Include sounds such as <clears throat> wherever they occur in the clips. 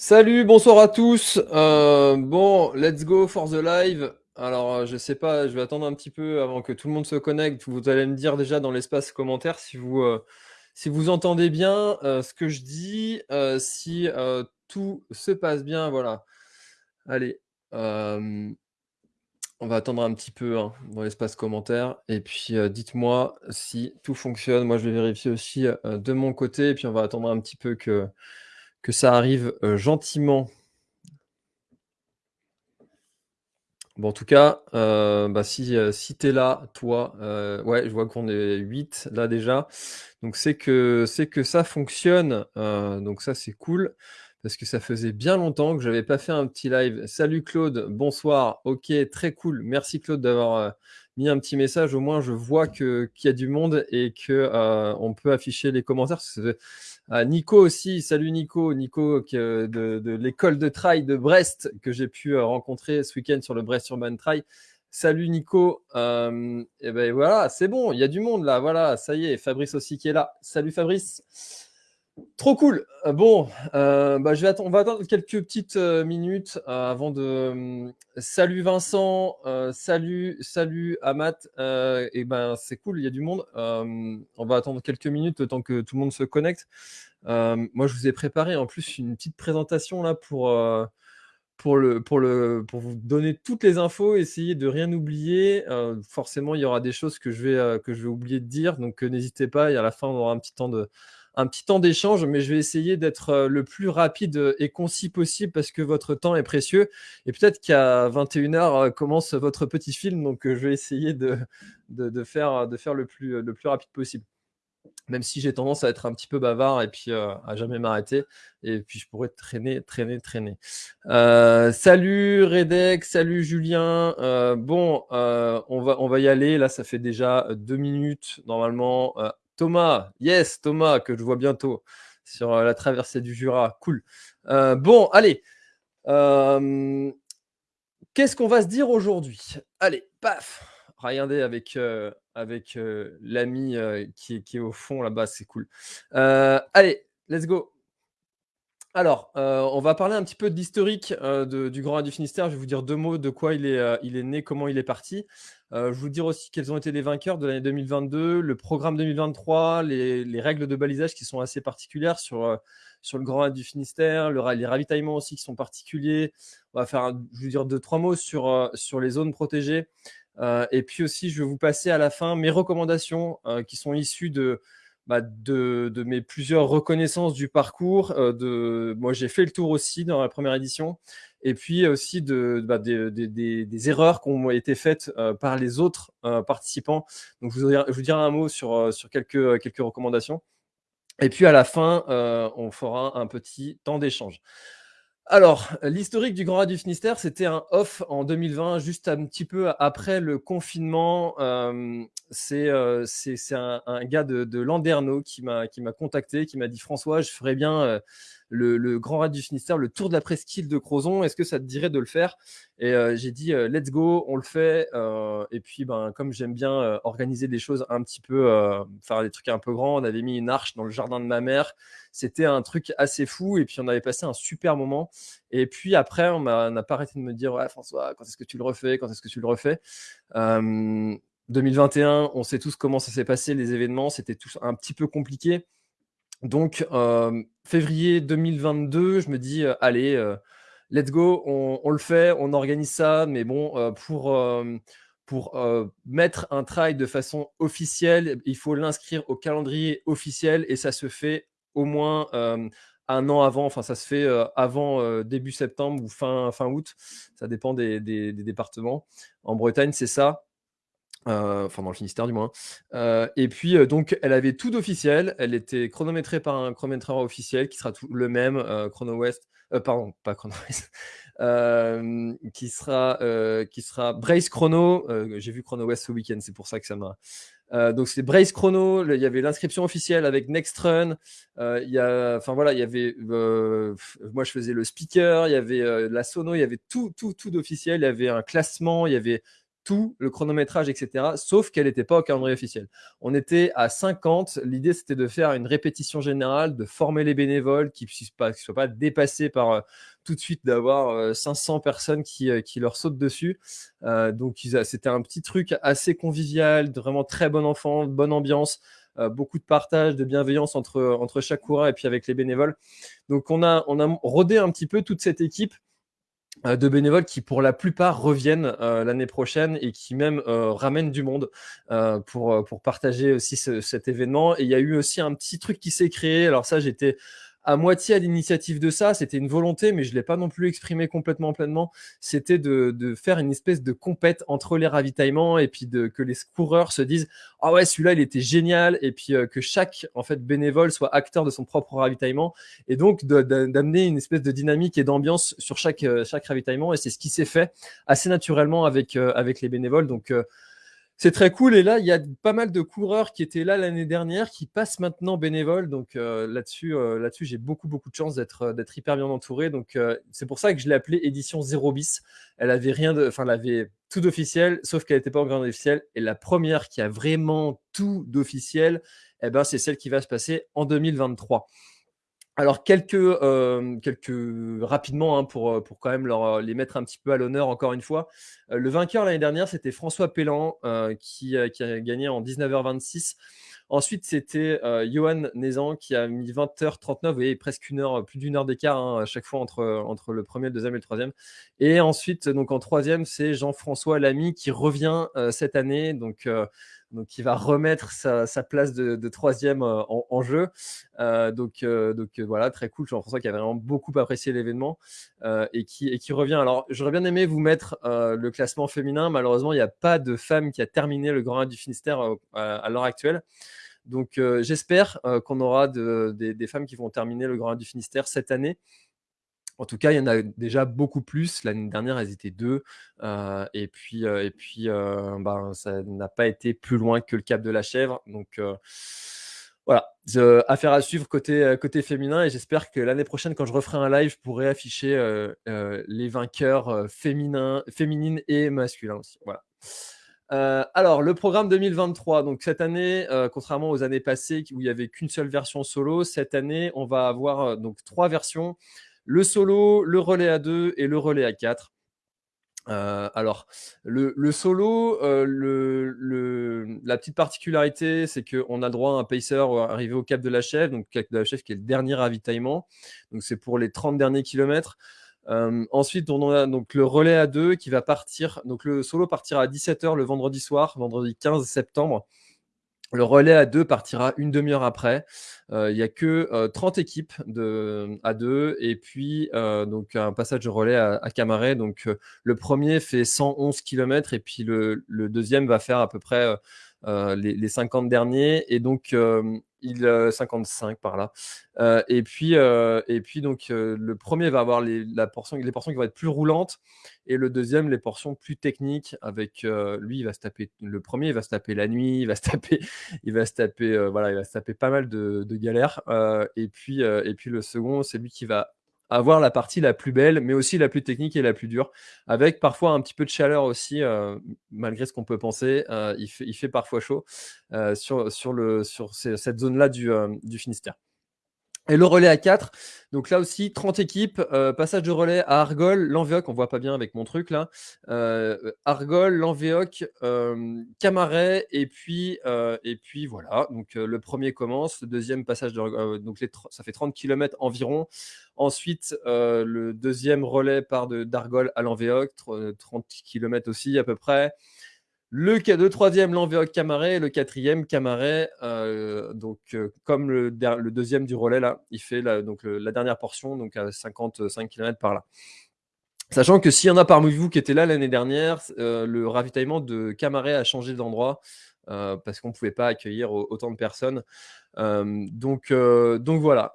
Salut, bonsoir à tous. Euh, bon, let's go for the live. Alors, euh, je sais pas, je vais attendre un petit peu avant que tout le monde se connecte. Vous allez me dire déjà dans l'espace commentaire si vous, euh, si vous entendez bien ce que je dis, si tout se passe bien. Voilà. Allez, on va attendre un petit peu hein, dans l'espace commentaire. Et puis, dites-moi si tout fonctionne. Moi, je vais vérifier aussi de mon côté. Et puis, on va attendre un petit peu que que ça arrive gentiment. Bon, en tout cas, bah, si, si tu es là, toi, ouais, je vois qu'on est 8 là déjà. Donc c'est que, que ça fonctionne. donc ça, c'est cool. Parce que ça faisait bien longtemps que je n'avais pas fait un petit live. Salut Claude, bonsoir. Ok, très cool. Merci Claude d'avoir mis un petit message. Au moins, je vois qu'il y a du monde et qu'on on peut afficher les commentaires. Nico aussi, salut Nico, Nico de, de l'école de trail de Brest que j'ai pu euh, rencontrer ce week-end sur le Brest Urban Trail. Salut Nico, euh, et ben voilà, c'est bon, il y a du monde là, voilà, ça y est, Fabrice aussi qui est là. Salut Fabrice. Trop cool. Euh, bon, euh, bah, on va attendre quelques petites euh, minutes avant de. salut Vincent, salut, salut Amat. et ben c'est cool, il y a du monde. on va attendre quelques minutes temps que tout le monde se connecte. moi, je vous ai préparé en plus une petite présentation là pour vous donner toutes les infos, essayer de rien oublier. forcément, il y aura des choses que je vais que je vais oublier de dire, donc n'hésitez pas. Et à la fin, on aura un petit temps de un petit temps d'échange, mais je vais essayer d'être euh, le plus rapide et concis possible parce que votre temps est précieux. Et peut-être qu'à 21h euh, commence votre petit film, donc euh, je vais essayer de, de, faire, de faire le plus, le plus rapide possible. Même si j'ai tendance à être un petit peu bavard et puis à jamais m'arrêter. Et puis je pourrais traîner, traîner, traîner. salut Redek, salut Julien. bon, on, va, on va y aller. Là, ça fait déjà deux minutes normalement. Thomas, yes, Thomas, que je vois bientôt sur euh, la traversée du Jura. Cool. Euh, bon, allez. Euh, qu'est-ce qu'on va se dire aujourd'hui? Allez, paf Regardez avec, avec l'ami qui, qui, est au fond là-bas, c'est cool. allez, let's go. Alors, on va parler un petit peu de l'historique du Grand du Finistère. Je vais vous dire deux mots de quoi il est, est né, comment il est parti. Euh, je vous dire aussi quels ont été les vainqueurs de l'année 2022, le programme 2023, les, règles de balisage qui sont assez particulières sur, euh, le Grand du Finistère, les ravitaillements aussi qui sont particuliers. On va faire, je vous dire, deux, trois mots sur, euh, sur les zones protégées. et puis aussi, je vais vous passer à la fin mes recommandations qui sont issues de, bah, de, de, mes plusieurs reconnaissances du parcours. de, moi, j'ai fait le tour aussi dans la première édition et puis aussi de, bah, des, erreurs qui ont été faites euh, par les autres euh, participants. Donc, je vous, je vous dirai un mot sur, euh, sur quelques, quelques recommandations. Et puis, à la fin, on fera un petit temps d'échange. Alors, l'historique du Grand Raid du Finistère, c'était un off en 2020, juste un petit peu après le confinement. c'est un, un, gars de, de Landerneau qui m'a contacté, qui m'a dit « François, je ferais bien le, Grand Raid du Finistère, le Tour de la Presqu'île de Crozon. Est-ce que ça te dirait de le faire? Et euh, j'ai dit, euh, let's go, on le fait. Euh, et puis, ben, comme j'aime bien organiser des choses un petit peu, faire des trucs un peu grands, on avait mis une arche dans le jardin de ma mère. C'était un truc assez fou. Et puis, on avait passé un super moment. Et puis après, on n'a pas arrêté de me dire, ouais, François, quand est-ce que tu le refais? Quand est-ce que tu le refais? 2021, on sait tous comment ça s'est passé, les événements, c'était tous un petit peu compliqué. Donc, février 2022, je me dis, allez, let's go, on, le fait, on organise ça, mais bon, pour, mettre un trail de façon officielle, il faut l'inscrire au calendrier officiel et ça se fait au moins un an avant, enfin ça se fait avant début septembre ou fin, fin août, ça dépend des départements. En Bretagne, c'est ça. Euh, enfin dans le Finistère du moins. Euh, et puis euh, donc elle avait tout d'officiel, elle était chronométrée par un chronométreur officiel qui sera tout le même, Chrono West, pardon, pas Chrono <laughs> West, qui sera qui sera Brace Chrono. J'ai vu Chrono West ce week-end, c'est pour ça que ça m'a. donc c'est Brace Chrono, il y avait l'inscription officielle avec Next Run, enfin voilà, il y avait, moi je faisais le speaker, il y avait la sono, il y avait tout, tout, tout d'officiel, il y avait un classement, il y avait tout, le chronométrage, etc. Sauf qu'elle n'était pas au calendrier officiel. On était à 50. L'idée, c'était de faire une répétition générale, de former les bénévoles qui ne soient pas dépassés par euh, tout de suite d'avoir 500 euh, personnes qui, qui, leur sautent dessus. donc, c'était un petit truc assez convivial, de vraiment très bon enfant, bonne ambiance. beaucoup de partage, de bienveillance entre, entre chaque coureur et puis avec les bénévoles. Donc on a, on a rodé un petit peu toute cette équipe euh, de bénévoles qui pour la plupart reviennent euh, l'année prochaine et qui même euh, ramènent du monde pour, pour partager aussi cet événement. Et il y a eu aussi un petit truc qui s'est créé. Alors ça, j'étais à moitié à l'initiative de ça. C'était une volonté, mais je ne l'ai pas non plus exprimé complètement pleinement. C'était de, faire une espèce de compète entre les ravitaillements et puis de, que les coureurs se disent « Ah ouais, celui-là, il était génial !» et puis euh, que chaque en fait bénévole soit acteur de son propre ravitaillement et donc d'amener une espèce de dynamique et d'ambiance sur chaque, euh, chaque ravitaillement. Et c'est ce qui s'est fait assez naturellement avec, euh, avec les bénévoles. Donc, c'est très cool. Et là, il y a pas mal de coureurs qui étaient là l'année dernière, qui passent maintenant bénévoles. Donc euh, là-dessus, euh, là-dessus, j'ai beaucoup, beaucoup de chance d'être, euh, hyper bien entouré. Donc c'est pour ça que je l'ai appelée édition 0 bis. Elle avait rien de, enfin, elle avait tout d'officiel, sauf qu'elle n'était pas en grande officielle. Et la première qui a vraiment tout d'officiel, eh ben, c'est celle qui va se passer en 2023. Alors, quelques, rapidement, hein, pour, quand même les mettre un petit peu à l'honneur encore une fois. Le vainqueur l'année dernière, c'était François Pellan, qui, qui, a gagné en 19h26. Ensuite, c'était Johan Nézan qui a mis 20h39, vous presque une heure, plus d'une heure d'écart hein, à chaque fois entre, le premier, le deuxième et le troisième. Et ensuite, donc en troisième, c'est Jean-François Lamy qui revient cette année. Donc, donc qui va remettre sa, place de, troisième euh, en, jeu. Euh, donc, euh, donc voilà, très cool. Jean-François qui a vraiment beaucoup apprécié l'événement et, qui, et qui revient. Alors, j'aurais bien aimé vous mettre le classement féminin. Malheureusement, il n'y a pas de femme qui a terminé le Grand Raid du Finistère à, l'heure actuelle. Donc, j'espère qu'on aura des, femmes qui vont terminer le Grand du Finistère cette année. En tout cas, il y en a déjà beaucoup plus. L'année dernière, elles étaient deux. Euh, et puis, euh, et puis euh, ben, ça n'a pas été plus loin que le Cap de la Chèvre. Donc, voilà, affaire à suivre côté, côté féminin. Et j'espère que l'année prochaine, quand je referai un live, je pourrai afficher les vainqueurs féminins, féminines et masculins aussi. Voilà. alors, le programme 2023. Donc, cette année, contrairement aux années passées où il n'y avait qu'une seule version solo, cette année, on va avoir donc trois versions le solo, le relais à 2 et le relais à 4. Euh, alors, le, solo, euh, le, la petite particularité, c'est qu'on a droit à un pacer arrivé au Cap de la Chèvre, donc Cap de la Chèvre qui est le dernier ravitaillement. Donc, c'est pour les 30 derniers kilomètres. Euh, ensuite, on a donc le relais à 2 qui va partir. Donc, le solo partira à 17h le vendredi soir, vendredi 15 septembre. Le relais à 2 partira une demi-heure après. Euh, il n'y a que 30 euh, équipes de, à 2 et puis euh, donc un passage de relais à, à Camaret. Donc le premier fait 111 km et puis le, deuxième va faire à peu près les, les, 50 derniers. Et donc il 55 par là. et puis et puis donc le premier va avoir les, la portion, les portions qui vont être plus roulantes et le deuxième les portions plus techniques avec lui il va se taper le premier il va se taper la nuit, il va se taper <laughs> il va se taper voilà, il va se taper pas mal de, de galères et puis et puis le second c'est lui qui va avoir la partie la plus belle, mais aussi la plus technique et la plus dure, avec parfois un petit peu de chaleur aussi, euh, malgré ce qu'on peut penser. Euh, il, fait, parfois chaud euh, sur, sur, le, sur cette zone-là du, du Finistère. Et le relais à 4, donc là aussi 30 équipes, euh, passage de relais à Argol, Lanvéoc, on voit pas bien avec mon truc là, euh, Argol, Lanvéoc, euh, Camaret, et puis, et puis voilà, donc le premier commence, le deuxième passage, de, donc les, ça fait 30 km environ, ensuite le deuxième relais part d'Argol à Lanvéoc, 30 km aussi à peu près, le, le troisième, l'Envéoc Camaret. Le quatrième, Camaret. Euh, donc, euh, comme le, deuxième du relais, là, il fait la, dernière portion, donc à 55 km par là. Sachant que s'il y en a parmi vous qui étaient là l'année dernière, euh, le ravitaillement de Camaret a changé d'endroit. Parce qu'on ne pouvait pas accueillir autant de personnes. Euh, donc, euh, donc voilà.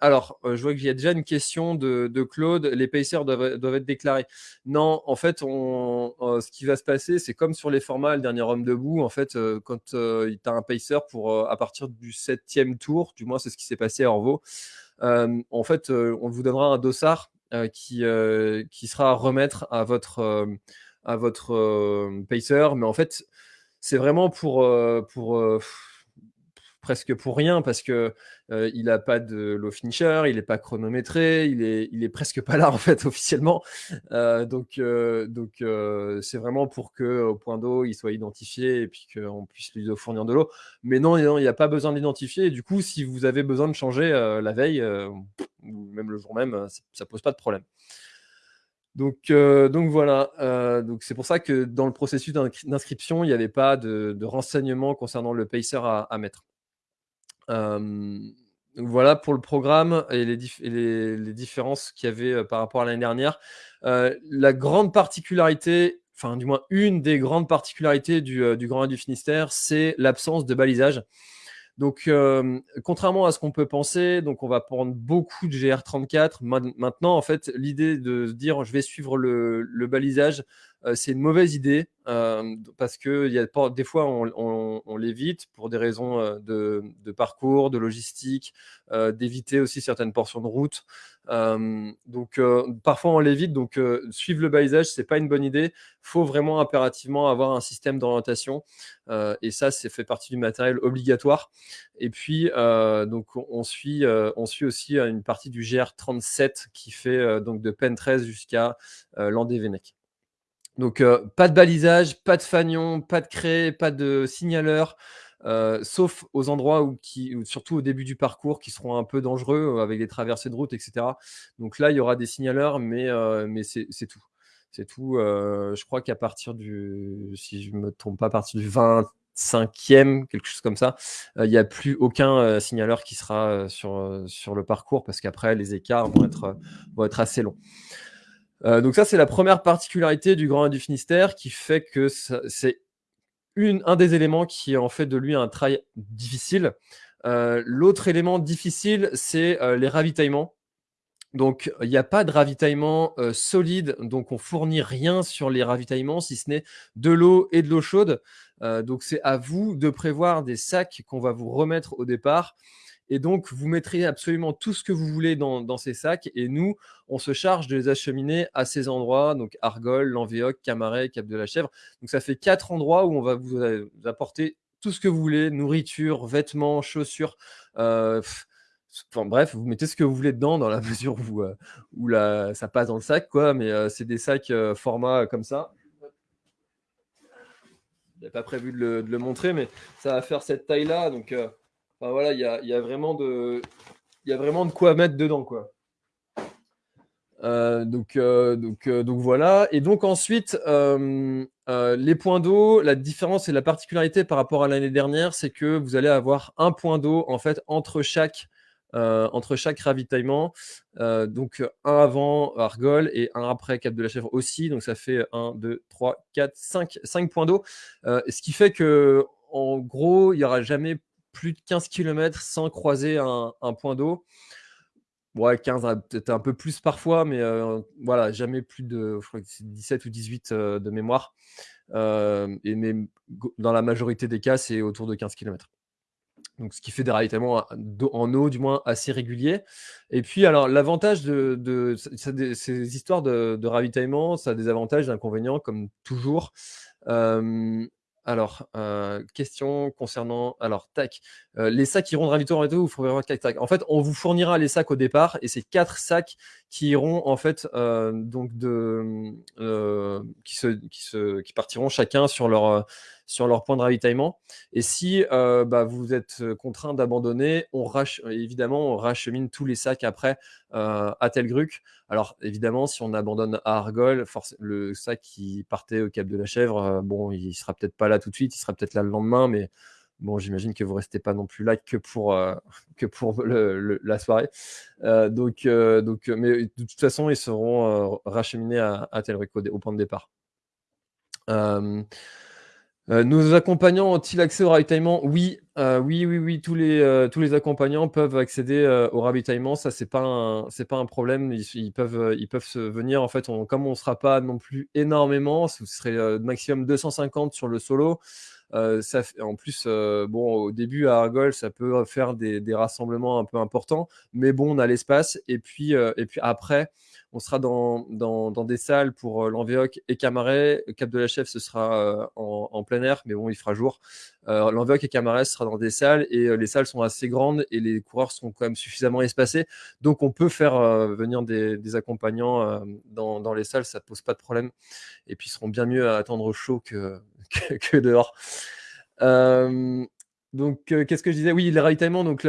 alors, je vois qu'il y a déjà une question de, Claude. Les pacers doivent, doivent, être déclarés. Non, en fait, ce qui va se passer, c'est comme sur les formats, le dernier homme debout. En fait, quand tu as un pacer pour à partir du septième tour, du moins c'est ce qui s'est passé à Orvaux, en fait, on vous donnera un dossard qui, qui sera à remettre à votre à votre pacer, mais en fait, c'est vraiment pour, pour presque pour rien parce que il n'a pas de low finisher, il n'est pas chronométré, il est, presque pas là <laughs> en fait officiellement. donc donc c'est vraiment pour que au point d'eau il soit identifié et puis qu'on puisse lui fournir de l'eau. Mais non, il n'y a pas besoin d'identifier. Du coup, si vous avez besoin de changer la veille ou même le jour même, ça pose pas de problème. Donc, voilà, c'est pour ça que dans le processus d'inscription, il n'y avait pas de, renseignements concernant le pacer à mettre voilà pour le programme et les, les, différences qu'il y avait par rapport à l'année dernière. la grande particularité, enfin du moins une des grandes particularités du, du Grand Raid du Finistère, c'est l'absence de balisage. Donc, contrairement à ce qu'on peut penser, donc on va prendre beaucoup de GR34. Maintenant, en fait, l'idée de dire je vais suivre le, le balisage, c'est une mauvaise idée parce que y a, des fois on, l'évite pour des raisons de, parcours, de logistique, d'éviter aussi certaines portions de route. donc parfois on l'évite, donc suivre le balisage c'est pas une bonne idée. Faut vraiment impérativement avoir un système d'orientation et ça c'est fait partie du matériel obligatoire. Et puis donc on suit on suit aussi une partie du GR37 qui fait donc de Pen 13 jusqu'à Landévennec. Donc, euh, pas de balisage, pas de fanion, pas de craie, pas de signaleur, euh, sauf aux endroits où, qui, surtout au début du parcours, qui seront un peu dangereux euh, avec des traversées de route, etc. Donc là, il y aura des signaleurs, mais, mais c'est tout. C'est tout. je crois qu'à partir du, si je me trompe pas, à partir du 25e, quelque chose comme ça, il n'y a plus aucun signaleur qui sera sur, sur le parcours parce qu'après, les écarts vont être, vont être assez longs. Euh, donc ça, c'est la première particularité du Grand Raid du Finistère qui fait que c'est un des éléments qui en fait de lui un trail difficile. Euh, l'autre élément difficile, c'est euh, les ravitaillements. Donc, il n'y a pas de ravitaillement solide, donc on fournit rien sur les ravitaillements, si ce n'est de l'eau et de l'eau chaude. donc, c'est à vous de prévoir des sacs qu'on va vous remettre au départ. Et donc, vous mettrez absolument tout ce que vous voulez dans, ces sacs. Et nous, on se charge de les acheminer à ces endroits, donc Argol, Lanvéoc, Camaret, Cap de la Chèvre. Donc, ça fait quatre endroits où on va vous apporter tout ce que vous voulez, nourriture, vêtements, chaussures. Euh, enfin, bref, vous mettez ce que vous voulez dedans dans la <laughs> mesure où, euh, où ça passe dans le sac, quoi. Mais euh, c'est des sacs format comme ça. Je n'avais pas prévu de le, de le, montrer, mais ça va faire cette taille-là. Donc, voilà, il y a, vraiment de, y vraiment de quoi mettre dedans, quoi. Euh, donc, euh, donc, euh, donc voilà. Et donc ensuite, les points d'eau, la différence et la particularité par rapport à l'année dernière, c'est que vous allez avoir un point d'eau en fait entre chaque, entre chaque ravitaillement. donc un avant Argol et un après Cap de la Chèvre aussi. Donc ça fait 1, 2, 3, 4, 5, 5 points d'eau. ce qui fait que en gros, il n'y aura jamais plus de 15 km sans croiser un, point d'eau. Ouais, 15, hein, peut-être un peu plus parfois, mais euh, voilà, jamais plus de, je crois que 17 ou 18 euh, de mémoire. Euh, et mais dans la majorité des cas, c'est autour de 15 km. Donc, ce qui fait des ravitaillements en eau, du moins assez réguliers. Et puis, alors, l'avantage de, ces histoires de, ravitaillement, ça a des avantages des inconvénients, comme toujours. Alors, euh, question concernant, alors, tac, euh, les sacs iront de ravito en ravito ou faut tac, tac. En fait, on vous fournira les sacs au départ et c'est quatre sacs qui iront en fait euh, donc de qui se, qui se qui partiront chacun sur leur sur leur point de ravitaillement. Et si euh, bah, vous êtes contraint d'abandonner, on évidemment, on rachemine tous les sacs après euh, à Telgruc. Alors évidemment, si on abandonne à Argol, le sac qui partait au Cap de la Chèvre, euh, bon, il sera peut-être pas là tout de suite, il sera peut-être là le lendemain, mais bon, j'imagine que vous restez pas non plus là que pour, <laughs> que pour la soirée. donc, donc, mais de toute façon, ils seront racheminés à Telgruc au, point de départ. Euh, nos accompagnants ont-ils accès au ravitaillement? Oui, euh, oui, oui, oui, tous les, euh, tous les accompagnants peuvent accéder au ravitaillement. Ça, c'est pas pas un problème. Ils, peuvent, ils peuvent se venir. En fait, comme on sera pas non plus énormément, ce serait maximum 250 sur le solo. Ça en plus, bon, au début à Argol, ça peut faire des, rassemblements un peu importants, mais bon, on a l'espace. Et puis, et puis après, on sera dans, des salles pour euh, et Camaret. Cap de la Chef, ce sera euh, en, plein air, mais bon, il fera jour. Euh, et Camaret sera dans des salles et euh, les salles sont assez grandes et les coureurs sont quand même suffisamment espacés. Donc, on peut faire venir des, accompagnants dans, les salles, ça ne pose pas de problème. Et puis, ils seront bien mieux à attendre chaud que, <laughs> que, dehors. Donc, qu'est-ce que je disais? Oui, les ravitaillements. Donc,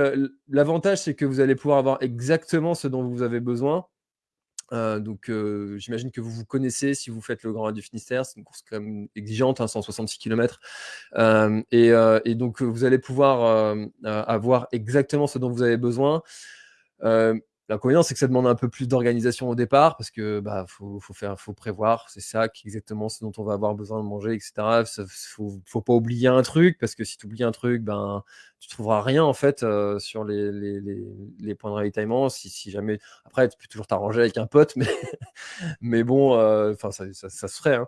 l'avantage, c'est que vous allez pouvoir avoir exactement ce dont vous avez besoin. Euh, donc, euh, j'imagine que vous vous connaissez si vous faites le Grand du Finistère. C'est une course quand même exigeante, 166 km. Euh, et, donc, vous allez pouvoir avoir exactement ce dont vous avez besoin. L'inconvénient, c'est que ça demande un peu plus d'organisation au départ parce que bah faut, faut prévoir. C'est ça exactement ce dont on va avoir besoin de manger, etc. Faut, faut pas oublier un truc parce que si tu oublies un truc, ben tu trouveras rien en fait euh, sur les, les, points de ravitaillement. Si, si, jamais après, tu peux toujours t'arranger avec un pote, <laughs> mais mais bon, euh, enfin ça, ça, se ferait. Hein.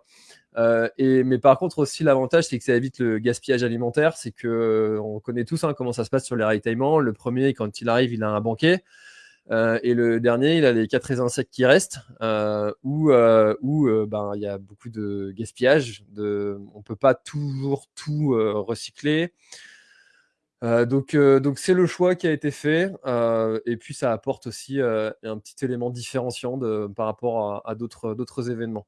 Euh, et, mais par contre aussi l'avantage c'est que ça évite le gaspillage alimentaire. C'est que on connaît tous hein, comment ça se passe sur les ravitaillements. Le premier quand il arrive, il a un banquet. Euh, et le dernier, il a les quatre raisins secs qui restent, euh, où, euh, où ben, il y a beaucoup de gaspillage. De, on ne peut pas toujours tout recycler. donc, donc c'est le choix qui a été fait. et puis, ça apporte aussi un petit élément différenciant par rapport à, à d'autres événements.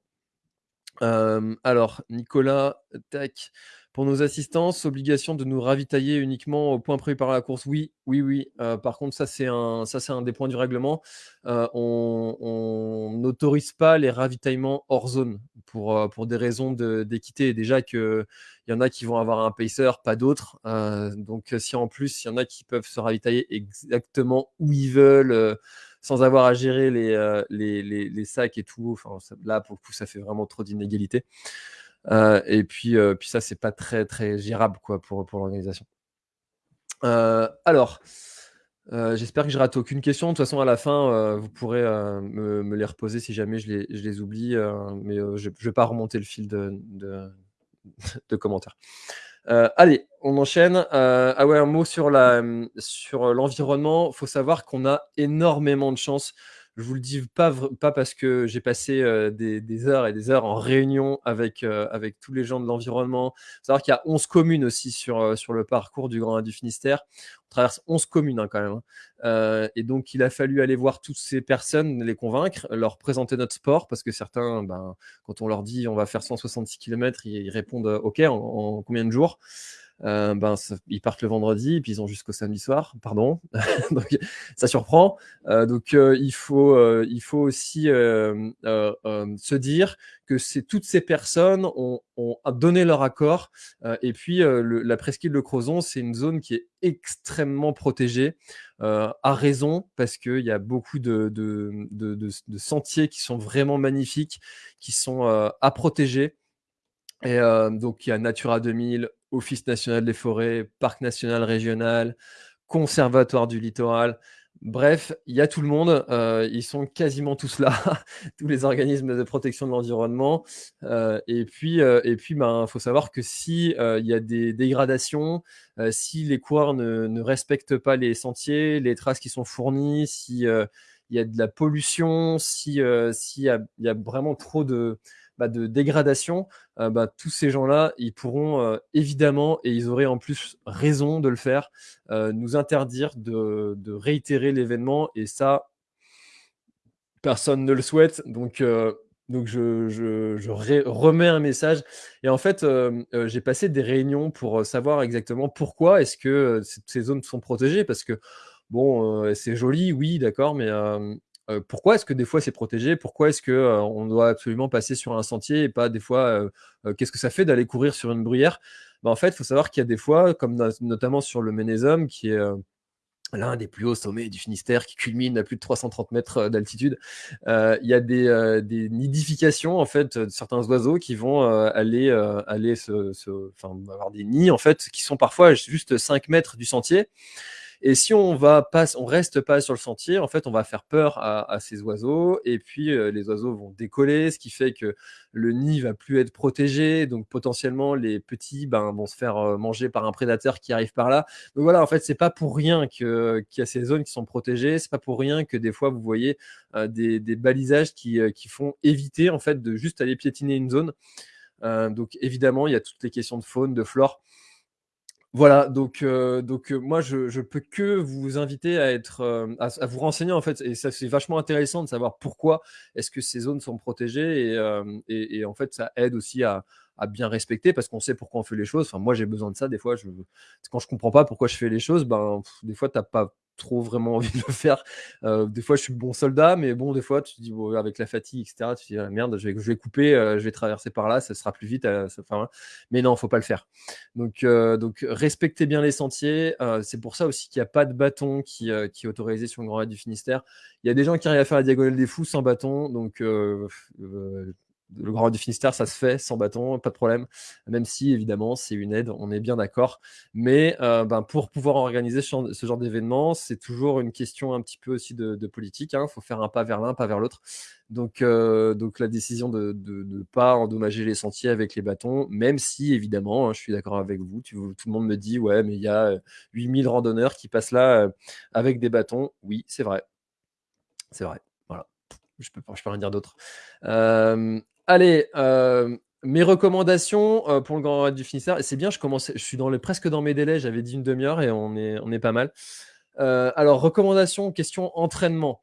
alors, Nicolas, tac. Pour nos assistances, obligation de nous ravitailler uniquement au point prévu par la course. Oui, oui, oui. Euh, par contre, ça c'est un, un des points du règlement. Euh, on n'autorise pas les ravitaillements hors zone pour, euh, pour des raisons d'équité. Déjà qu'il y en a qui vont avoir un pacer, pas d'autres. donc si en plus il y en a qui peuvent se ravitailler exactement où ils veulent sans avoir à gérer les, les, les, sacs et tout. Enfin, là, pour le coup, ça fait vraiment trop d'inégalités. Euh, et puis, euh, puis ça, c'est pas très, très gérable quoi, pour, pour l'organisation. Euh, alors, j'espère que je rate aucune question. De toute façon, à la fin, vous pourrez me, les reposer si jamais je les, je les oublie. mais je ne vais pas remonter le fil de, de, <laughs> de commentaires. allez, on enchaîne. ah ouais, un mot sur l'environnement. Sur Il faut savoir qu'on a énormément de chance je vous le dis pas, pas parce que j'ai passé euh, des, heures et des heures en réunion avec, euh, avec tous les gens de l'environnement. Savoir qu'il y a 11 communes aussi sur, euh, sur le parcours du Grand du Finistère. On traverse 11 communes hein, quand même. Hein. et donc, il a fallu aller voir toutes ces personnes, les convaincre, leur présenter notre sport, parce que certains, ben, quand on leur dit on va faire 166 km, ils, répondent OK en combien de jours? Euh, ben, ils partent le vendredi et puis ils ont jusqu'au samedi soir, pardon. <laughs> donc ça surprend. Euh, donc euh, il faut il faut aussi se dire que toutes ces personnes ont, ont, donné leur accord et puis la presqu'île de Crozon c'est une zone qui est extrêmement protégée à raison parce qu'il y a beaucoup de, de, de, de, sentiers qui sont vraiment magnifiques, qui sont à protéger. Et donc, il y a Natura 2000, Office national des forêts, Parc national régional, Conservatoire du littoral. Bref, il y a tout le monde. ils sont quasiment tous là, <laughs> tous les organismes de protection de l'environnement. et puis, et puis, ben, faut savoir que si il y a des dégradations, si les coureurs ne, respectent pas les sentiers, les traces qui sont fournies, si il y a de la pollution, si s'il y, a vraiment trop de bah, de dégradation, euh, bah, tous ces gens-là, ils pourront euh, évidemment, et ils auraient en plus raison de le faire, euh, nous interdire de, réitérer l'événement. Et ça, personne ne le souhaite. Donc, donc je, remets un message. Et en fait, j'ai passé des réunions pour savoir exactement pourquoi est-ce que ces zones sont protégées. Parce que, bon, c'est joli, oui, d'accord, mais pourquoi est-ce que des fois c'est protégé? Pourquoi est-ce qu'on on doit absolument passer sur un sentier et pas des fois, qu'est-ce que ça fait d'aller courir sur une bruyère? Bah, En fait, il faut savoir qu'il y a des fois, comme notamment sur le Ménézum, qui est l'un des plus hauts sommets du Finistère, qui culmine à plus de 330 mètres d'altitude, il y a des, nidifications en fait de certains oiseaux qui vont aller, aller avoir des nids en fait qui sont parfois juste 5 mètres du sentier Et si on va pas on reste pas sur le sentier, en fait, on va faire peur à à ces oiseaux et puis, heu, les oiseaux vont décoller, ce qui fait que le nid va plus être protégé, donc potentiellement les petits, ben, vont se faire, heu, manger par un prédateur qui arrive par là. Donc voilà, en fait, c'est pas pour rien qu'il y a ces zones qui sont protégées, c'est pas pour rien que des fois vous voyez, heu, des des balisages qui, heu, qui font éviter en fait de juste aller piétiner une zone. Heu, donc évidemment, il y a toutes les questions de faune, de flore. Voilà, donc donc heu, moi je je peux que vous inviter à être, à vous renseigner en fait et ça c'est vachement intéressant de savoir pourquoi est-ce que ces zones sont protégées et et en fait ça aide aussi à à bien respecter parce qu'on sait pourquoi on fait les choses. Enfin moi j'ai besoin de ça des fois, je quand je comprends pas pourquoi je fais les choses, ben, des fois tu as pas trop vraiment envie de le faire. Heu, des fois je suis bon soldat, mais bon des fois tu te dis: «Bon» avec la fatigue et cetera, tu te dis: «Ah merde, je vais couper, heu, je vais traverser par là, ça sera plus vite», heu, ça enfin, mais non, faut pas le faire. Donc heu, donc respectez bien les sentiers, c'est pour ça aussi qu'il y a pas de bâton qui, qui est autorisé sur le Grand Raid du Finistère. Il y a des gens qui arrivent à faire la diagonale des fous sans bâton, donc le Grand du Finistère, ça se fait sans bâton, pas de problème. Même si évidemment c'est une aide, on est bien d'accord. Mais heu, ben, pour pouvoir organiser ce genre d'événement, c'est toujours une question un petit peu aussi de politique, hein. Faut faire un pas vers l'un, pas vers l'autre. Donc heu, donc la décision de de pas endommager les sentiers avec les bâtons, même si évidemment, hein, je suis d'accord avec vous, tout le monde me dit: «Ouais, mais il y a, heu, 8 randonneurs qui passent là, avec des bâtons». Oui, c'est vrai. C'est vrai, voilà. Je peux je peux rien dire d'autre. Allez, hem, mes recommandations, heu, pour le Grand Raid du Finistère c'est bien, je commence je suis presque dans mes délais, j'avais dit une demi heure et on est pas mal. Heu, alors recommandations, question entraînement.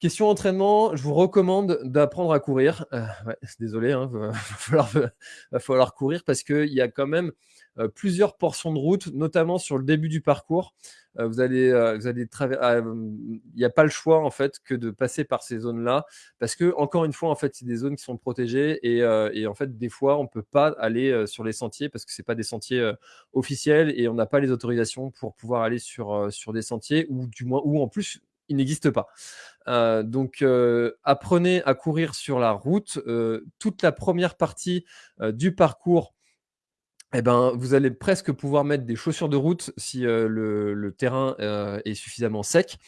Question entraînement, je vous recommande d'apprendre à courir. <laughs> Désolé, hein, <laughs> va falloir courir parce qu'il y a quand même, plusieurs portions de route, notamment sur le début du parcours. Heu, vous allez, heu, vous allez traver ah, il y a pas le choix en fait que de passer par ces zones-là parce que encore une fois, en fait, c'est des zones qui sont protégées et et en fait, des fois, on peut pas aller, sur les sentiers parce que c'est pas des sentiers, officiels et on n'a pas les autorisations pour pouvoir aller sur, sur des sentiers ou du moins ou en plus, ils n'existent pas. Donc apprenez à courir sur la route, toute la première partie, du parcours et ben, vous allez presque pouvoir mettre des chaussures de route si, heu, le terrain, heu, est suffisamment sec.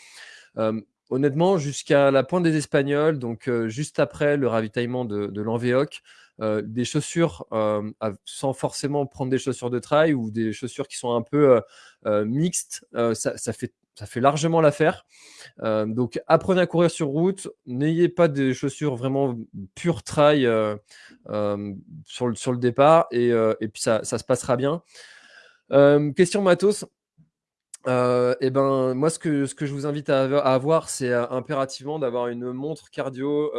Honnêtement, jusqu'à la pointe des Espagnols, donc heu, juste après le ravitaillement de de des chaussures, sans forcément prendre des chaussures de trail ou des chaussures qui sont un peu, mixtes, ça fait ça fait largement l'affaire. Heu, donc apprenez à courir sur route, n'ayez pas des chaussures vraiment pure trail, heu, hem, sur le sur le départ et puis ça ça se passera bien. Question matos, et ben, moi, ce que ce que je vous invite à avo à avoir, c'est, impérativement d'avoir une montre cardio,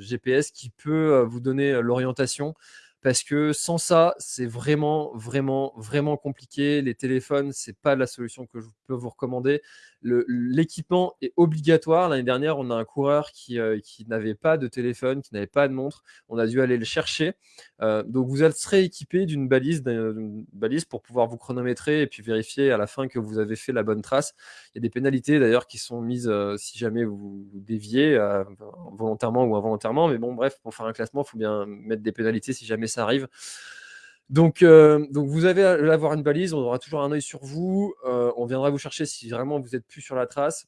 GPS qui peut, vous donner, l'orientation. Parce que sans ça, c'est vraiment, vraiment, vraiment compliqué. Les téléphones, c'est pas la solution que je peux vous recommander. L'équipement est obligatoire. L'année dernière, on a un coureur qui, heu, qui n'avait pas de téléphone, qui n'avait pas de montre. On a dû aller le chercher. Heu, donc vous serez équipé d'une balise pour pouvoir vous chronométrer et puis vérifier à la fin que vous avez fait la bonne trace. Il y a des pénalités d'ailleurs qui sont mises, heu, si jamais vous vous déviez, volontairement ou involontairement. Mais bon, bref, pour faire un classement, il faut bien mettre des pénalités si jamais ça arrive. Donc, heu, donc vous avez à avoir une balise, on aura toujours un œil sur vous, heu, on viendra vous chercher si vraiment vous êtes plus sur la trace.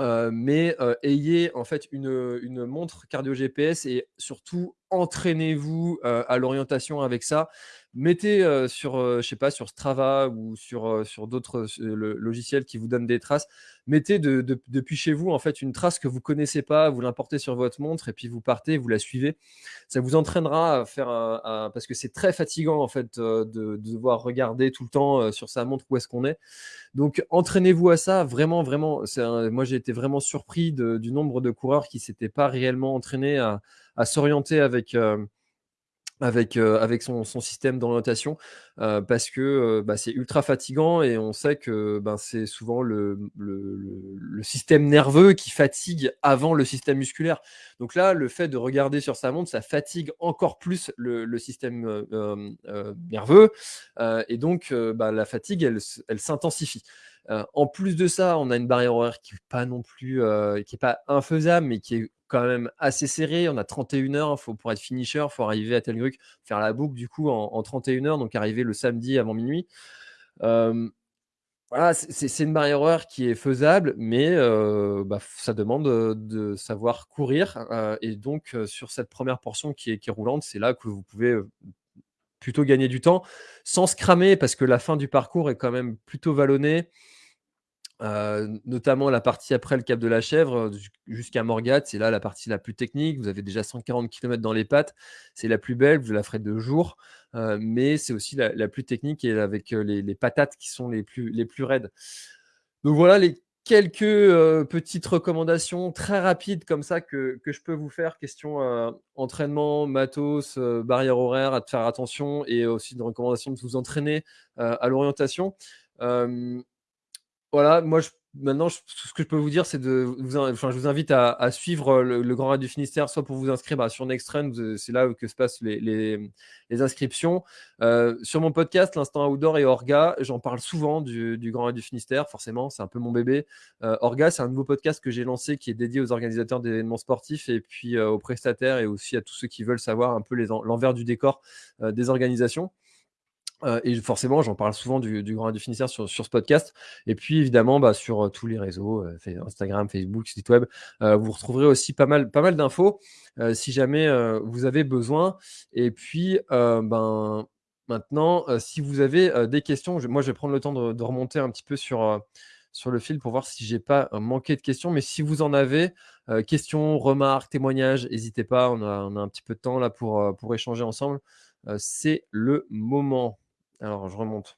Heu, mais ayez en fait une, une montre cardio GPS et surtout entraînez-vous, heu, à l'orientation avec ça. Mettez, heu, sur, heu, je sais pas, sur Strava ou sur, heu, sur d'autres, logiciels qui vous donnent des traces. Mettez de de depuis chez vous, en fait, une trace que vous connaissez pas, vous l'importez sur votre montre et puis vous partez, vous la suivez. Ça vous entraînera à faire un parce que c'est très fatigant, en fait, de de devoir regarder tout le temps, sur sa montre où est-ce qu'on est. Donc entraînez-vous à ça, vraiment, vraiment. Moi, j'ai été vraiment surpris du nombre de coureurs qui s'étaient pas réellement entraînés à à s'orienter avec, hem, avec, heu, avec son son système d'orientation, heu, parce que, bah, c'est ultra fatigant et on sait que, ben, c'est souvent le le système nerveux qui fatigue avant le système musculaire. Donc là, le fait de regarder sur sa montre, ça fatigue encore plus le système, nerveux, et donc bah, la fatigue, elle elle s'intensifie. Heu, en plus de ça, on a une barrière horaire qui est pas non plus, heu, qui est pas infaisable, mais qui est quand même assez serrée. On a 31 heures, il faut pour être finisher, il faut arriver à Telgruc, faire la boucle du coup en en 31 heures, donc arriver le samedi avant minuit. Voilà, c'est une barrière horaire qui est faisable, mais heu, bah, ça demande, de savoir courir, et donc sur cette 1re portion qui est qui est roulante, c'est là que vous pouvez, plutôt gagner du temps, sans se cramer parce que la fin du parcours est quand même plutôt vallonnée. Notamment la partie après le cap de la Chèvre, jusqu'à Morgate, c'est là la partie la plus technique. Vous avez déjà 140 kilomètres dans les pattes, c'est la plus belle, vous la ferez de jour, heu, mais c'est aussi la plus technique et avec, les patates qui sont les plus les plus raides. Donc voilà les quelques, petites recommandations très rapides comme ça que je peux vous faire question, entraînement, matos, barrière horaire, à faire attention et aussi une recommandation de vous entraîner, à l'orientation. Voilà, moi je maintenant j tout ce que je peux vous dire, c'est de vous in enfin, je vous invite à suivre, heu, le Grand Raid du Finistère, soit pour vous inscrire, bah, sur ze c'est là que se passent les inscriptions. Heu, sur mon podcast, l'Instant Outdoor et Orga, j'en parle souvent du Grand Raid du Finistère, forcément, c'est un peu mon bébé. Heu, Orga, c'est un nouveau podcast que j'ai lancé qui est dédié aux organisateurs d'événements sportifs et puis, aux prestataires et aussi à tous ceux qui veulent savoir un peu l'envers du décor, des organisations. Heu et forcément, j'en parle souvent du Grand du Finistère sur sur ce podcast. Et puis évidemment, bah, sur, heu, tous les réseaux, Fai Instagram, Facebook, site web, vous retrouverez aussi pas mal pas mal d'infos, si jamais, vous avez besoin. Et puis, ben, maintenant, si vous avez, des questions, je moi, je vais prendre le temps de remonter un petit peu sur, sur le fil pour voir si j'ai pas manqué de questions, mais si vous en avez, questions, remarques, témoignages, hésitez pas, on a on a un petit peu de temps là pour, pour échanger ensemble, c'est le moment. Alors je remonte.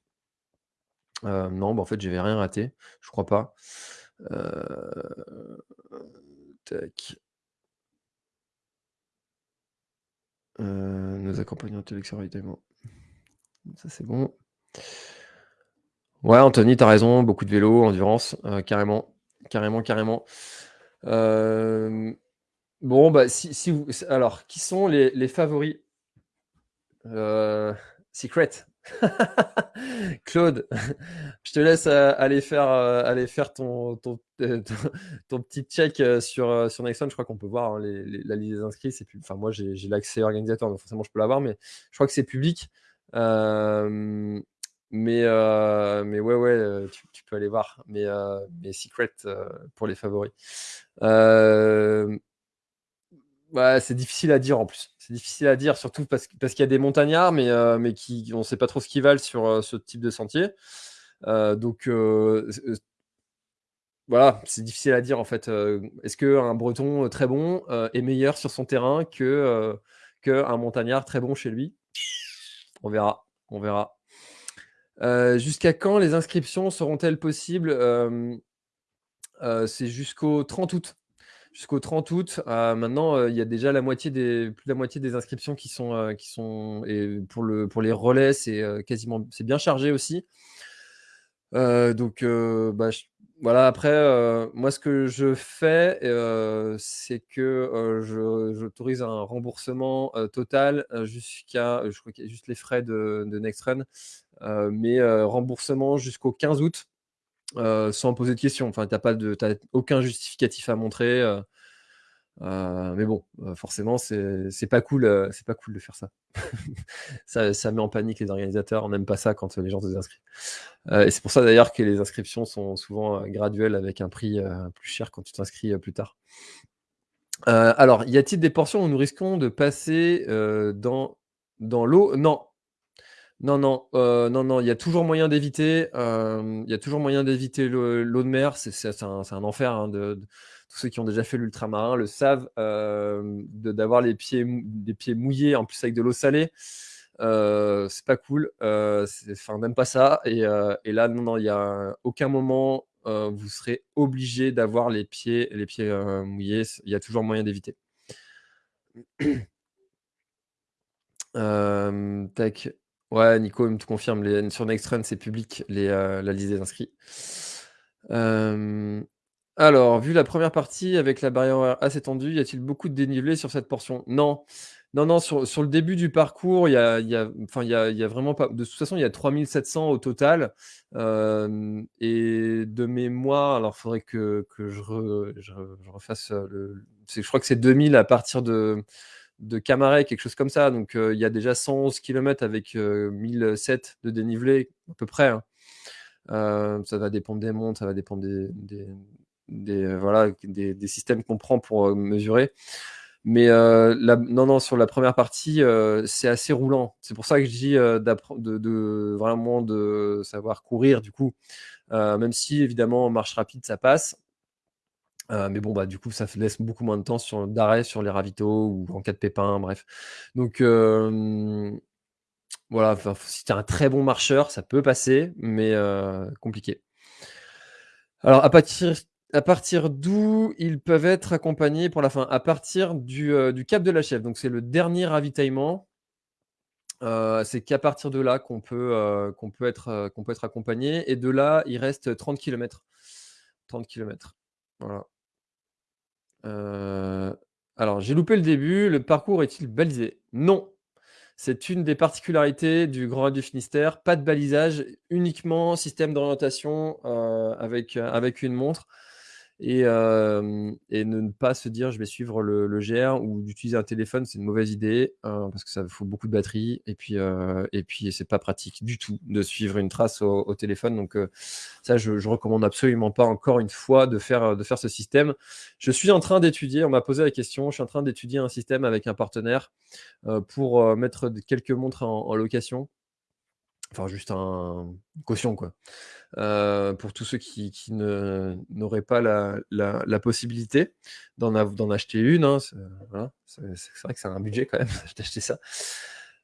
Heu, non, bah, en fait, j'avais rien raté, je crois pas. Heu, tac. Nous accompagnons ravitaillement. Ça, c'est bon. Ouais, Anthony, tu as raison, beaucoup de vélo, endurance, heu, carrément, carrément, carrément. Hem, bon, bah, si vous alors, qui sont les les favoris? Secret. <laughs> Claude, <laughs> je te laisse, faire, heu, aller faire ton ton <laughs> petit check, sur, sur. Je crois qu'on peut voir, hein, la liste des inscrits, moi, j'ai l'accès organisateur, donc forcément, je peux la voir, mais je crois que c'est public. Mais mais ouais, ouais, tu peux aller voir, mais mais Secret, pour les favoris. C'est difficile à dire en plus. C'est difficile à dire surtout parce qu'il y a des montagnards, mais mais qui on sait pas trop ce qu'ils valent sur, heu, ce type de sentier. Heu, donc voilà, c'est difficile à dire en fait, est-ce qu'un breton, très bon, est meilleur sur son terrain que, qu'un montagnard très bon chez lui? On verra, on verra. Jusqu'à quand les inscriptions seront-elles possibles? C'est jusqu'au 30 août. Jusqu'au 30 août. Heu, maintenant, heu, il y a déjà la moitié des plus de la moitié des inscriptions qui sont, heu, qui sont et pour le pour les relais, c'est, quasiment c'est bien chargé aussi. Donc bah, voilà, après, moi, ce que je fais, c'est que, j'autorise un remboursement, total, jusqu'à, je crois qu'il y a juste les frais de de Nextrun, heu, mais remboursement jusqu'au 15 août, heu, sans poser de questions. Enfin, tu as pas de aucun justificatif à montrer, heu heu, mais bon, forcément, c'est pas cool, c'est pas cool de faire <laughs> ça. Ça met en panique les organisateurs, on n'aime pas ça quand, les gens se désinscrivent. Et c'est pour ça d'ailleurs que les inscriptions sont souvent, graduelles avec un prix, plus cher quand tu t'inscris, plus tard. Alors, y a-t-il des portions où nous risquons de passer, dans dans l'eau? Non. Non, non, heu, non, non, il y a toujours moyen d'éviter, hem, il y a toujours moyen d'éviter le l'eau de mer, c'est un enfer, hein, tous ceux qui ont déjà fait l'ultramarin le savent, de d'avoir les pieds mouillés, en plus avec de l'eau salée, c'est pas cool, on n'aime pas ça et là, non, non, il y a aucun moment, vous serez obligés d'avoir les pieds mouillés, il y a toujours moyen d'éviter. <clears throat> Ouais, Nico me te confirme les sur Nextrun, c'est public les, heu, la liste des inscrits. Hem, alors, vu la 1re partie avec la barrière assez tendue, y a-t-il beaucoup de dénivelé sur cette portion? Non. Non, non, sur sur le début du parcours, il y a il y a il y a il y a vraiment pas de toute façon, il y a 3700 au total, hem et de mémoire, alors faudrait que que je re je re je refasse, je crois que c'est 2000 à partir de de Camaret, quelque chose comme ça, donc heu, il y a déjà 111 kilomètres avec, heu, 1007 de dénivelé, à peu près, hein. Heu, ça va dépendre des montres, ça va dépendre des voilà, des systèmes qu'on prend pour, mesurer. Mais, non, non, sur la 1re partie, c'est assez roulant. C'est pour ça que je dis, de de vraiment de savoir courir du coup, même si évidemment en marche rapide ça passe. Heu, mais bon, bah, du coup, ça laisse beaucoup moins de temps sur d'arrêt sur les ravitaux ou en cas de pépin, bref. Donc, voilà, si tu es un très bon marcheur, ça peut passer, mais, heu, compliqué. Alors à partir à partir d'où ils peuvent être accompagnés pour la fin? À partir du, heu, du cap de la Chèvre, donc c'est le dernier ravitaillement. C'est qu'à partir de là qu'on peut, qu'on peut être, qu'on peut être accompagné et de là, il reste 30 kilomètres. 30 kilomètres, voilà. Heu, alors j'ai loupé le début, le parcours est-il balisé? Non! C'est une des particularités du Grand Raid du Finistère, pas de balisage, uniquement système d'orientation, avec, heu, avec une montre et hem et ne pas se dire: «Je vais suivre le le GR» ou d'utiliser un téléphone, c'est une mauvaise idée, heu, parce que ça faut beaucoup de batterie et puis, heu et puis c'est pas pratique du tout de suivre une trace au au téléphone donc, ça je je recommande absolument pas encore une fois de faire, de faire ce système. Je suis en train d'étudier, on m'a posé la question, je suis en train d'étudier un système avec un partenaire, pour, mettre quelques montres en en location. Enfin juste un caution quoi, heu, pour tous ceux qui qui n'auraient pas la la possibilité d'en acheter une, hein, c'est vrai que c'est un budget quand même <laughs> d'acheter ça.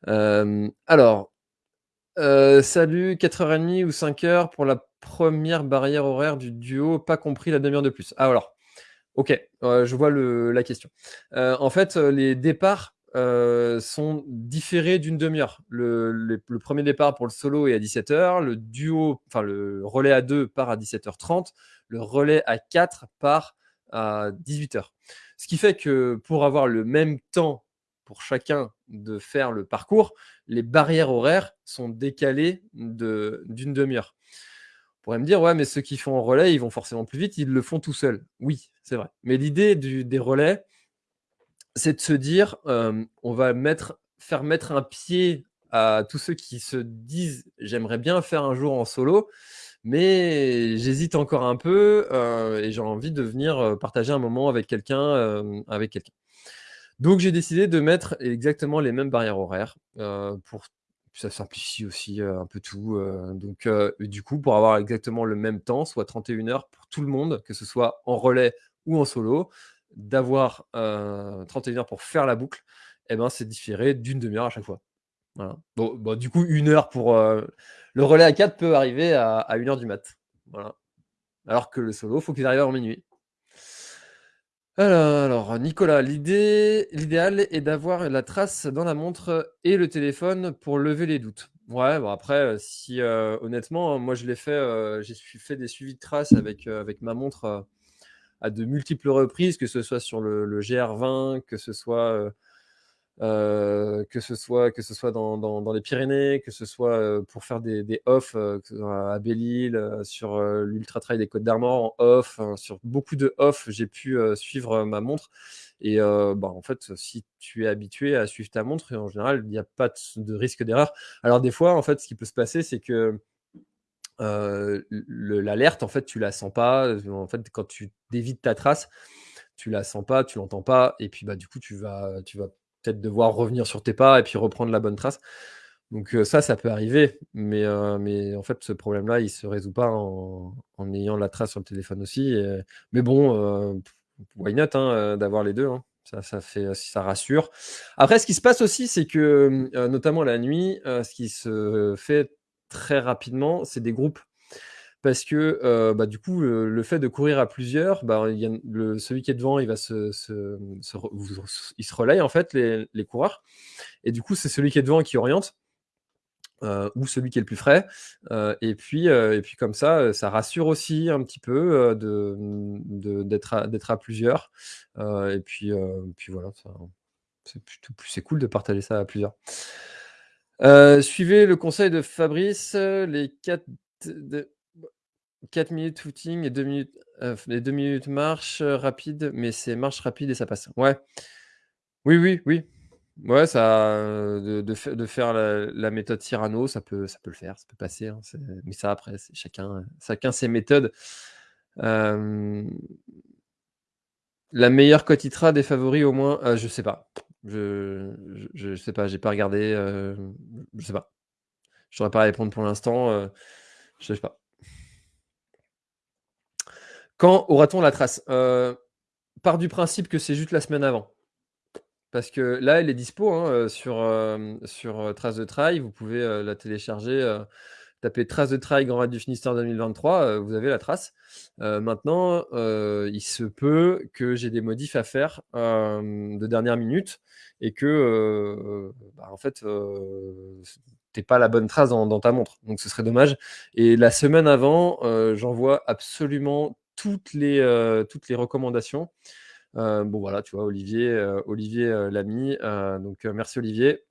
Hem, alors, heu, salut, 4:30 ou 5:00 pour la 1re barrière horaire du duo, pas compris la 1/2 heure de plus. Ah alors, OK, je vois le la question. En fait, les départs, heu, sont différés d'1/2 heure. Le 1er départ pour le solo est à 17:00, le duo, enfin le relais à 2 part à 17:30, le relais à 4 part à 18:00. Ce qui fait que pour avoir le même temps pour chacun de faire le parcours, les barrières horaires sont décalées de d'1/2 heure. On pourrait me dire: «Ouais, mais ceux qui font en relais, ils vont forcément plus vite, ils le font tout seuls». Oui, c'est vrai, mais l'idée des relais c'est de se dire, hem: «On va faire mettre un pied à tous ceux qui se disent: "J'aimerais bien faire un jour en solo, mais j'hésite encore un peu, heu, et j'ai envie de venir, heu, partager un moment avec quelqu'un, avec quelqu'un"». Donc j'ai décidé de mettre exactement les mêmes barrières horaires, pour ça simplifie aussi, un peu tout, donc, du coup, pour avoir exactement le même temps, soit 31 heures pour tout le monde, que ce soit en relais ou en solo, d'avoir, heu, 31 heures pour faire la boucle et ben, c'est différé d'1/2 heure à chaque fois. Bon du coup 1 heure pour, heu le relais à 4 peut arriver à à 1:00 du mat. Alors que le solo, faut qu'il arrive avant minuit. Alors, Nicolas, l'idée l'idéal est d'avoir la trace dans la montre et le téléphone pour lever les doutes. Ouais, bon après, heu, si, honnêtement, moi je l'ai fait, j'ai fait des suivis de traces avec, ma montre, à de multiples reprises, que ce soit sur le le GR20, que ce soit, heu heu, que ce soit que ce soit dans dans les Pyrénées, que ce soit, heu, pour faire des off, à Belle-Île, sur, l'Ultra Trail des Côtes d'Armor en off, enfin sur beaucoup de off, j'ai pu, suivre, ma montre et bah, en fait, si tu es habitué à suivre ta montre, en général, il y a pas de risque d'erreur. Alors des fois, en fait, ce qui peut se passer, c'est que, l'alerte, en fait, tu la sens pas, en fait, quand tu dévies de ta trace, tu la sens pas, tu l'entends pas et puis, bah, du coup, tu vas tu vas peut-être devoir revenir sur tes pas et puis reprendre la bonne trace. Donc, ça, ça peut arriver, mais, mais en fait, ce problème-là, il se résout pas en ayant la trace sur le téléphone aussi mais bon, heu, why not, hein, d'avoir les 2, hein. Ça ça fait ça rassure. Après, ce qui se passe aussi, c'est que, notamment la nuit, ce qui se fait très rapidement, c'est des groupes. Parce que, heu, bah, du coup, le fait de courir à plusieurs, bah, il y a le celui qui est devant, il va se mmh, se re vous s ils se relaient en fait les les coureurs et du coup, c'est celui qui est devant qui oriente, heu, ou celui qui est le plus frais, heu et puis, et puis comme ça, ça rassure aussi un petit peu, heu, de, d'être à d'être à plusieurs, et puis, puis voilà, c'est cool de partager ça à plusieurs. Heu, suivez le conseil de Fabrice, les 4 de b 4 minutes footing et 2 minutes, 2 minutes marche rapide, mais c'est marche rapide et ça passe. Ouais. Oui, oui, oui. Ouais, ça, heu, de de fai de faire la méthode Cyrano, ça peut ça peut le faire, ça peut passer, hein, mais ça après, chacun, chacun ses méthodes. La meilleure cote ITRA des favoris au moins, je sais pas. Je je sais pas, j'ai pas regardé, heu, je sais pas. Je saurais pas répondre pour l'instant, heu, je sais pas. Quand aura-t-on la trace? Heu, pars du principe que c'est juste la semaine avant. Parce que là, elle est dispo, hein, heu, sur, hem, sur, heu, Trace de Trail. Vous pouvez, la télécharger, heu, taper Trace de Trail Grand Raid du Finistère 2023, heu, vous avez la trace. Maintenant, il se peut que j'ai des modifs à faire, de dernière minute et que, heu, bah, en fait, c tu pas la bonne trace dans ta montre, donc ce serait dommage et la semaine avant, heu, j'envoie absolument toutes les, recommandations. Bon voilà, tu vois, Olivier, Olivier, heu, l'a mis, heu, donc merci Olivier.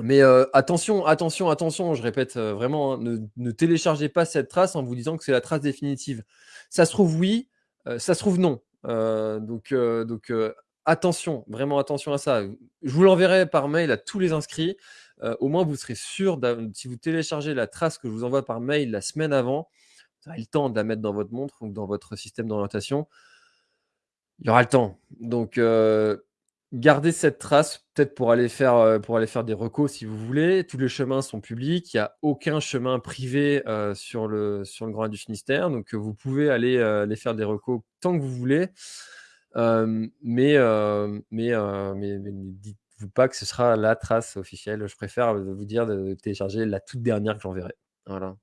Mais attention, attention, attention, je répète, vraiment, hein, ne téléchargez pas cette trace en vous disant que c'est la trace définitive. Ça se trouve oui, ça se trouve non. Donc donc attention, vraiment attention à ça. Je vous l'enverrai par mail à tous les inscrits. Heu, au moins vous serez sûr si vous téléchargez la trace que je vous envoie par mail la semaine avant, vous aurez le temps de la mettre dans votre montre ou dans votre système d'orientation. Il y aura le temps. Donc, heu, gardez cette trace, peut-être pour aller faire, heu, pour aller faire des recos si vous voulez. Tous les chemins sont publics, il y a aucun chemin privé, sur le sur le Grand du Finistère, donc, vous pouvez aller, aller faire des recos tant que vous voulez. Mais, mais, mais mais ne dites-vous pas que ce sera la trace officielle. Je préfère, vous dire de télécharger la toute dernière que j'enverrai. Voilà.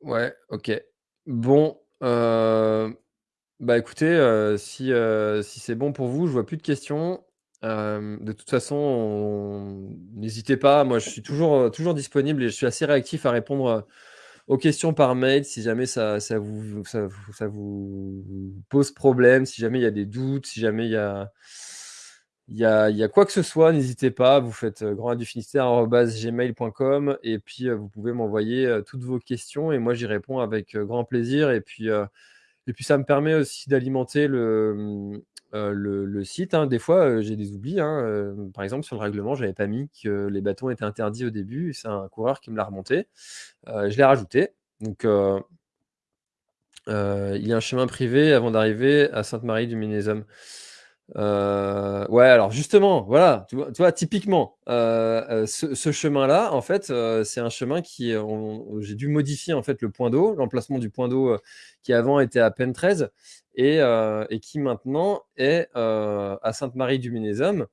Ouais, OK. Bon, bah, écoutez, si, si c'est bon pour vous, je vois plus de questions. De toute façon, on n'hésitez pas, moi je suis toujours, toujours disponible et je suis assez réactif à répondre, aux questions par mail si jamais ça vous pose problème, si jamais il y a des doutes, si jamais il y a quoi que ce soit, n'hésitez pas, vous faites, heu, gmail.com et puis, heu, vous pouvez m'envoyer, heu, toutes vos questions et moi j'y réponds avec, grand plaisir et puis, et puis ça me permet aussi d'alimenter le, heu, le site, hein. Des fois, heu, j'ai des oublis, hein, heu, par exemple sur le règlement, j'avais pas mis que les bâtons étaient interdits au début c'est un coureur qui me l'a remonté. Je l'ai rajouté donc il y a un chemin privé avant d'arriver à Sainte-Marie-du-Ménezum. Heu, ouais, alors justement, voilà, tu vois typiquement, heu heu, ce chemin-là, en fait, c'est un chemin qui j'ai dû modifier, en fait, le point d'eau, l'emplacement du point d'eau, qui avant était à Pentrez et heu et qui maintenant est, à Sainte-Marie-du-Ménezum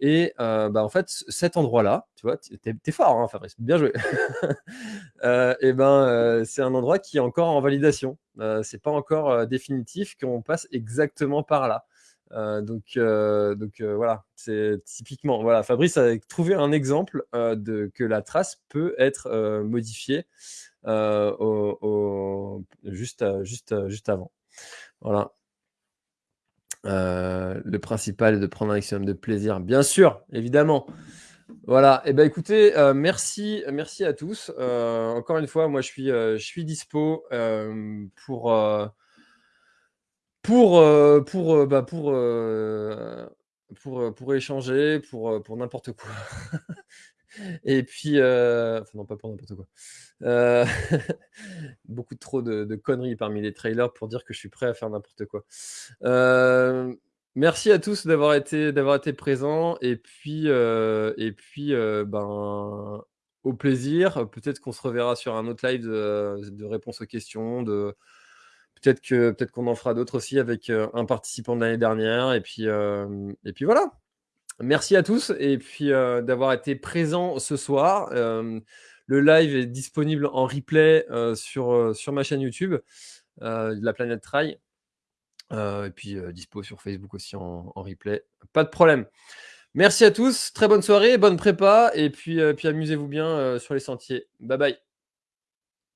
et bah, en fait, cet endroit-là, tu vois, tu es fort, hein, Fabrice, bien joué. <laughs> Et ben, c'est un endroit qui est encore en validation. C'est pas encore, définitif qu'on passe exactement par là. Heu, donc heu donc heu, voilà, c'est typiquement, voilà, Fabrice a trouvé un exemple, de que la trace peut être, modifiée, juste, juste, juste avant. Voilà. Le principal est de prendre un maximum de plaisir. Bien sûr, évidemment. Voilà et bah, écoutez, heu, merci merci à tous. Encore une fois, moi je suis, je suis dispo, pour, pour, heu pour, heu, bah, pour, heu pour, pour échanger, pour, pour n'importe quoi <laughs> et puis, non, pas pour n'importe quoi. <laughs> Beaucoup trop de conneries parmi les trailers pour dire que je suis prêt à faire n'importe quoi. Merci à tous d'avoir été d'avoir été présents et puis, et puis, ben, au plaisir. Peut-être qu'on se reverra sur un autre live de de réponse aux questions, de peut-être peut-être qu'on en fera d'autres aussi avec, heu, un participant de l'année dernière et puis, hem et puis voilà. Merci à tous et puis, heu, d'avoir été présents ce soir. Le live est disponible en replay, sur, sur ma chaîne YouTube, La Planète Trail. Et puis, dispo sur Facebook aussi en replay, pas de problème. Merci à tous, très bonne soirée, bonne prépa et puis, puis amusez-vous bien, sur les sentiers. Bye bye.